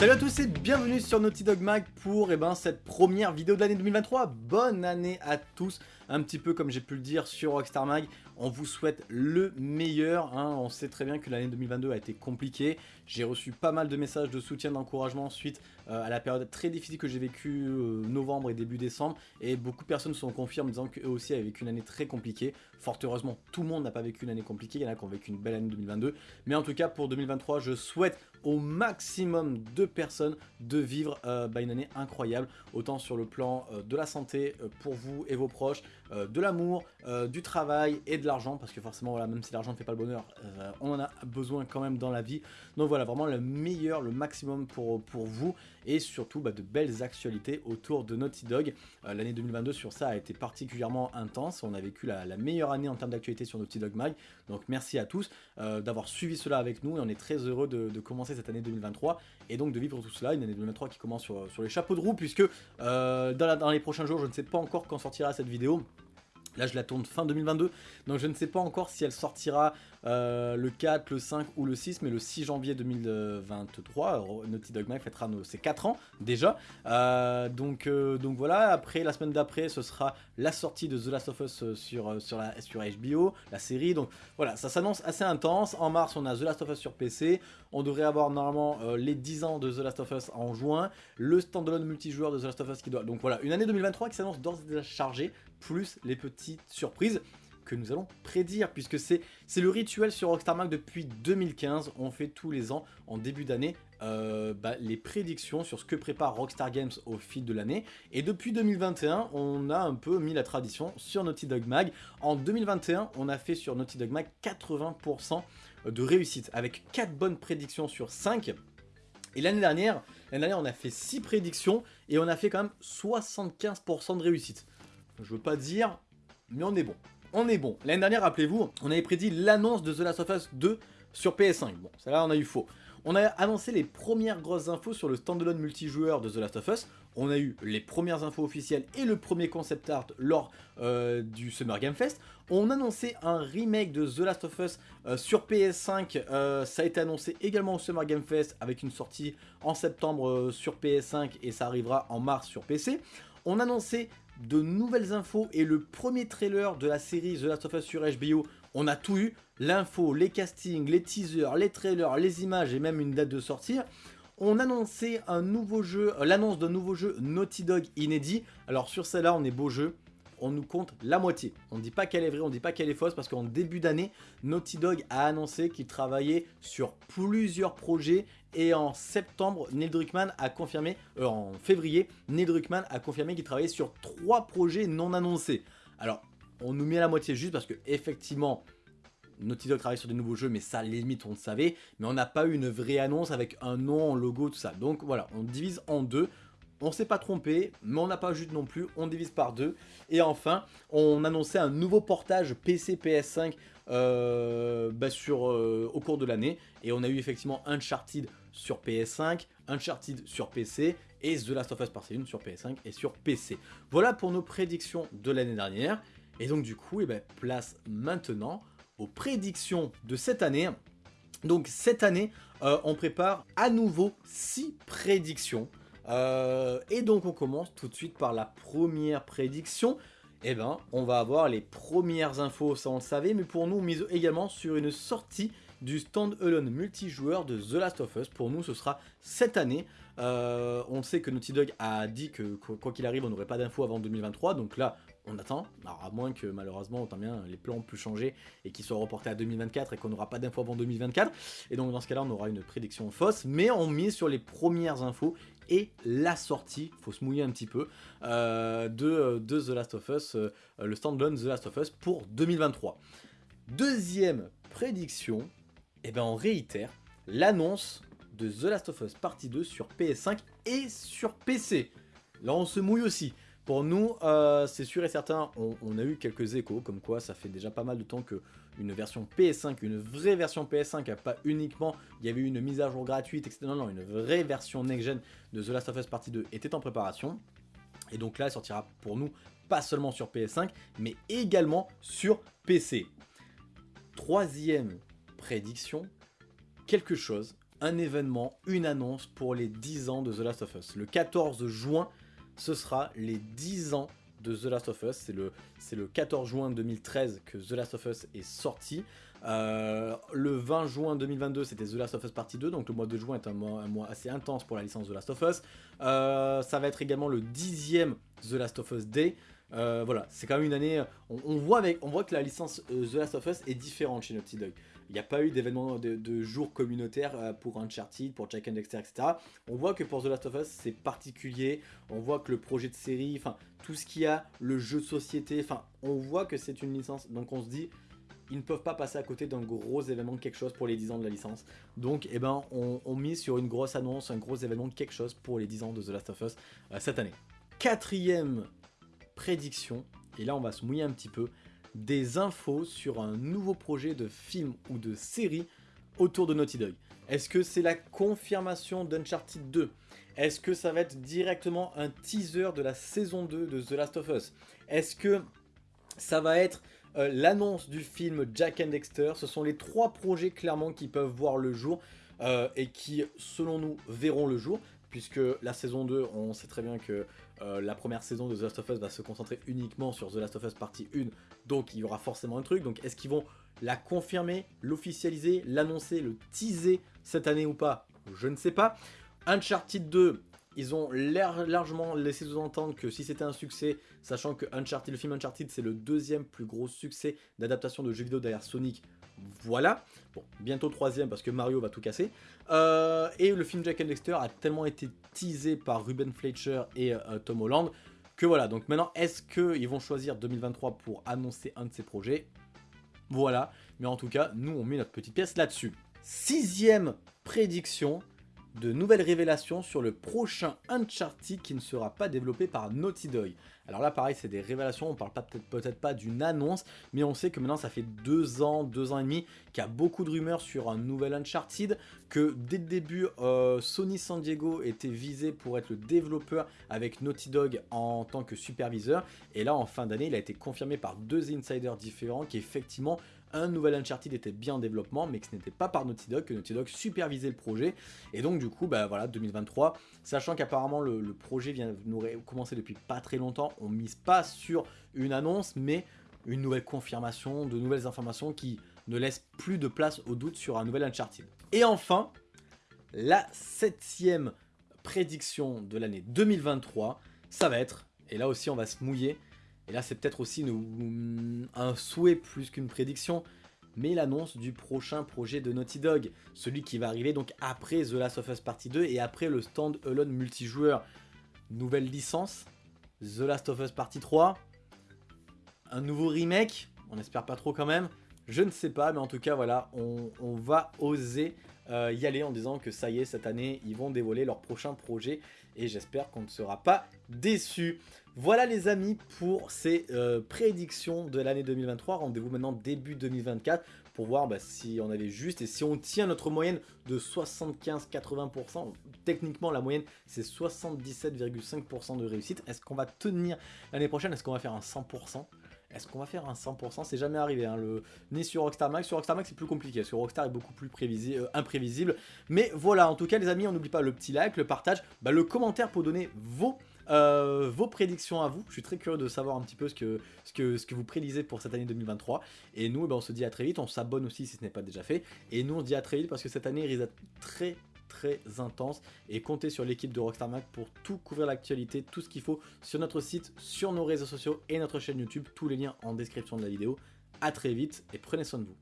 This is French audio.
Salut à tous et bienvenue sur Naughty Dog Mag pour eh ben, cette première vidéo de l'année 2023. Bonne année à tous, un petit peu comme j'ai pu le dire sur Rockstar Mag, on vous souhaite le meilleur. Hein. On sait très bien que l'année 2022 a été compliquée. J'ai reçu pas mal de messages de soutien, d'encouragement suite euh, à la période très difficile que j'ai vécue euh, novembre et début décembre. Et beaucoup de personnes se sont confiées en disant qu'eux aussi avaient vécu une année très compliquée. Fort heureusement, tout le monde n'a pas vécu une année compliquée. Il y en a qui ont vécu une belle année 2022. Mais en tout cas, pour 2023, je souhaite au maximum de personnes de vivre euh, bah, une année incroyable, autant sur le plan de la santé pour vous et vos proches, de l'amour, du travail et de l'argent, parce que forcément, voilà, même si l'argent ne fait pas le bonheur, on en a besoin quand même dans la vie. Donc voilà, vraiment le meilleur, le maximum pour, vous, et surtout bah, de belles actualités autour de Naughty Dog. L'année 2022 sur ça a été particulièrement intense, on a vécu la, meilleure année en termes d'actualité sur Naughty Dog Mag, donc merci à tous d'avoir suivi cela avec nous, et on est très heureux de, commencer cette année 2023 et donc de vivre tout cela, une année 2023 qui commence sur, les chapeaux de roue puisque euh, dans les prochains jours, je ne sais pas encore quand sortira cette vidéo, Là je la tourne fin 2022, donc je ne sais pas encore si elle sortira euh, le 4, le 5 ou le 6, mais le 6 janvier 2023, Naughty Dog Mag fêtera nos, ses 4 ans déjà. Euh, donc, euh, donc voilà, après la semaine d'après ce sera la sortie de The Last of Us sur, sur, la, sur HBO, la série, donc voilà, ça s'annonce assez intense. En mars on a The Last of Us sur PC, on devrait avoir normalement les 10 ans de The Last of Us en juin, le standalone multijoueur de The Last of Us qui doit... Donc voilà, une année 2023 qui s'annonce d'ores et déjà chargée, plus les petites surprises que nous allons prédire, puisque c'est le rituel sur Rockstar Mag depuis 2015. On fait tous les ans, en début d'année, euh, bah, les prédictions sur ce que prépare Rockstar Games au fil de l'année. Et depuis 2021, on a un peu mis la tradition sur Naughty Dog Mag. En 2021, on a fait sur Naughty Dog Mag 80% de réussite, avec 4 bonnes prédictions sur 5. Et l'année dernière, dernière, on a fait 6 prédictions et on a fait quand même 75% de réussite. Je veux pas dire, mais on est bon. On est bon. L'année dernière, rappelez-vous, on avait prédit l'annonce de The Last of Us 2 sur PS5. Bon, ça là, on a eu faux. On a annoncé les premières grosses infos sur le standalone multijoueur de The Last of Us. On a eu les premières infos officielles et le premier concept art lors euh, du Summer Game Fest. On a annoncé un remake de The Last of Us euh, sur PS5. Euh, ça a été annoncé également au Summer Game Fest avec une sortie en septembre sur PS5 et ça arrivera en mars sur PC. On a annoncé de nouvelles infos et le premier trailer de la série The Last of Us sur HBO, on a tout eu, l'info, les castings, les teasers, les trailers, les images et même une date de sortie. On annonçait un nouveau jeu, euh, l'annonce d'un nouveau jeu Naughty Dog inédit. Alors sur celle-là, on est beau jeu, on nous compte la moitié. On ne dit pas qu'elle est vraie, on ne dit pas qu'elle est fausse, parce qu'en début d'année, Naughty Dog a annoncé qu'il travaillait sur plusieurs projets, et en septembre, Neil Druckmann a confirmé, euh, en février, Neil Druckmann a confirmé qu'il travaillait sur trois projets non annoncés. Alors, on nous met la moitié juste parce que effectivement, Naughty Dog travaille sur des nouveaux jeux, mais ça, limite, on le savait. Mais on n'a pas eu une vraie annonce avec un nom, un logo, tout ça. Donc voilà, on divise en deux. On s'est pas trompé, mais on n'a pas juste non plus, on divise par deux. Et enfin, on annonçait un nouveau portage PC PS5 euh, bah, sur, euh, au cours de l'année. Et on a eu effectivement Uncharted sur PS5, Uncharted sur PC et The Last of Us Part 1 sur PS5 et sur PC. Voilà pour nos prédictions de l'année dernière. Et donc du coup, et eh ben, place maintenant aux prédictions de cette année. Donc cette année, euh, on prépare à nouveau 6 prédictions. Euh, et donc on commence tout de suite par la première prédiction. Eh ben, on va avoir les premières infos, ça on le savait, mais pour nous, on mise également sur une sortie du stand-alone multijoueur de The Last of Us. Pour nous, ce sera cette année. Euh, on sait que Naughty Dog a dit que quoi qu'il arrive, on n'aurait pas d'infos avant 2023, donc là, on attend, à moins que malheureusement, autant bien, les plans ont pu changer et qu'ils soient reportés à 2024 et qu'on n'aura pas d'infos avant 2024. Et donc dans ce cas-là, on aura une prédiction fausse, mais on mise sur les premières infos et la sortie, faut se mouiller un petit peu, euh, de, de, The Last of Us, euh, le standalone The Last of Us pour 2023. Deuxième prédiction, eh ben on réitère l'annonce de The Last of Us Partie 2 sur PS5 et sur PC. Là on se mouille aussi. Pour nous, euh, c'est sûr et certain, on, a eu quelques échos, comme quoi ça fait déjà pas mal de temps que une version PS5, une vraie version PS5, pas uniquement, il y avait eu une mise à jour gratuite, etc. Non, non, une vraie version next-gen de The Last of Us Partie 2 était en préparation. Et donc là, elle sortira pour nous, pas seulement sur PS5, mais également sur PC. Troisième prédiction, quelque chose un événement, une annonce pour les 10 ans de The Last of Us. Le 14 juin, ce sera les 10 ans de The Last of Us. C'est le, le 14 juin 2013 que The Last of Us est sorti. Euh, le 20 juin 2022, c'était The Last of Us Partie 2, donc le mois de juin est un mois, assez intense pour la licence The Last of Us. Euh, ça va être également le dixième The Last of Us Day. Euh, voilà, c'est quand même une année... On, voit avec, on voit que la licence The Last of Us est différente chez Naughty Dog. Il n'y a pas eu d'événement de, de jours communautaires pour Uncharted, pour Jack and Dexter, etc. On voit que pour The Last of Us, c'est particulier. On voit que le projet de série, enfin, tout ce qu'il y a, le jeu de société, enfin, on voit que c'est une licence. Donc on se dit, ils ne peuvent pas passer à côté d'un gros événement quelque chose pour les 10 ans de la licence. Donc, eh ben, on, mise sur une grosse annonce, un gros événement quelque chose pour les 10 ans de The Last of Us euh, cette année. Quatrième prédiction, et là on va se mouiller un petit peu, des infos sur un nouveau projet de film ou de série autour de Naughty Dog. Est-ce que c'est la confirmation d'Uncharted 2 Est-ce que ça va être directement un teaser de la saison 2 de The Last of Us? Est-ce que ça va être euh, l'annonce du film Jack and Dexter? Ce sont les trois projets clairement qui peuvent voir le jour euh, et qui, selon nous, verront le jour. Puisque la saison 2, on sait très bien que euh, la première saison de The Last of Us va se concentrer uniquement sur The Last of Us partie 1. Donc il y aura forcément un truc. Donc est-ce qu'ils vont la confirmer, l'officialiser, l'annoncer, le teaser cette année ou pas? Je ne sais pas. Uncharted 2, ils ont largement laissé sous-entendre que si c'était un succès, sachant que le film Uncharted, c'est le deuxième plus gros succès d'adaptation de jeux vidéo derrière Sonic, voilà. Bon, bientôt troisième parce que Mario va tout casser. Euh, et le film Jack and Dexter a tellement été teasé par Ruben Fletcher et euh, Tom Holland que voilà. Donc maintenant, est-ce qu'ils vont choisir 2023 pour annoncer un de ces projets? Voilà. Mais en tout cas, nous, on met notre petite pièce là-dessus. Sixième prédiction, de nouvelles révélations sur le prochain Uncharted qui ne sera pas développé par Naughty Dog. Alors là pareil c'est des révélations, on parle peut-être pas d'une annonce, mais on sait que maintenant ça fait deux ans, deux ans et demi qu'il y a beaucoup de rumeurs sur un nouvel Uncharted, que dès le début euh, Sony San Diego était visé pour être le développeur avec Naughty Dog en tant que superviseur, et là en fin d'année il a été confirmé par deux insiders différents qu'effectivement un nouvel Uncharted était bien en développement, mais que ce n'était pas par Naughty Dog, que Naughty Dog supervisait le projet. Et donc du coup, bah voilà, 2023, sachant qu'apparemment le, projet vient nous commencer depuis pas très longtemps, on mise pas sur une annonce, mais une nouvelle confirmation, de nouvelles informations qui ne laissent plus de place au doute sur un nouvel Uncharted. Et enfin, la septième prédiction de l'année 2023, ça va être, et là aussi on va se mouiller, et là, c'est peut-être aussi un souhait plus qu'une prédiction, mais l'annonce du prochain projet de Naughty Dog, celui qui va arriver donc après The Last of Us Partie 2 et après le stand-alone multijoueur. Nouvelle licence, The Last of Us Partie 3, un nouveau remake, on espère pas trop quand même, je ne sais pas, mais en tout cas, voilà, on, va oser euh, y aller en disant que ça y est, cette année, ils vont dévoiler leur prochain projet et j'espère qu'on ne sera pas déçus. Voilà les amis pour ces euh, prédictions de l'année 2023. Rendez-vous maintenant début 2024 pour voir bah, si on avait juste et si on tient notre moyenne de 75-80%. Techniquement la moyenne c'est 77,5% de réussite. Est-ce qu'on va tenir l'année prochaine? Est-ce qu'on va faire un 100% est-ce qu'on va faire un 100% C'est jamais arrivé, hein, le... sur Rockstar Max. Sur Rockstar Max, c'est plus compliqué, sur Rockstar est beaucoup plus euh, imprévisible. Mais voilà, en tout cas, les amis, on n'oublie pas le petit like, le partage, bah, le commentaire pour donner vos euh, vos prédictions à vous. Je suis très curieux de savoir un petit peu que, que, ce que vous prédisez pour cette année 2023. Et nous, eh ben, on se dit à très vite. On s'abonne aussi si ce n'est pas déjà fait. Et nous, on se dit à très vite parce que cette année risque d'être très très intense et comptez sur l'équipe de Rockstar Mag pour tout couvrir l'actualité, tout ce qu'il faut sur notre site, sur nos réseaux sociaux et notre chaîne YouTube. Tous les liens en description de la vidéo. A très vite et prenez soin de vous.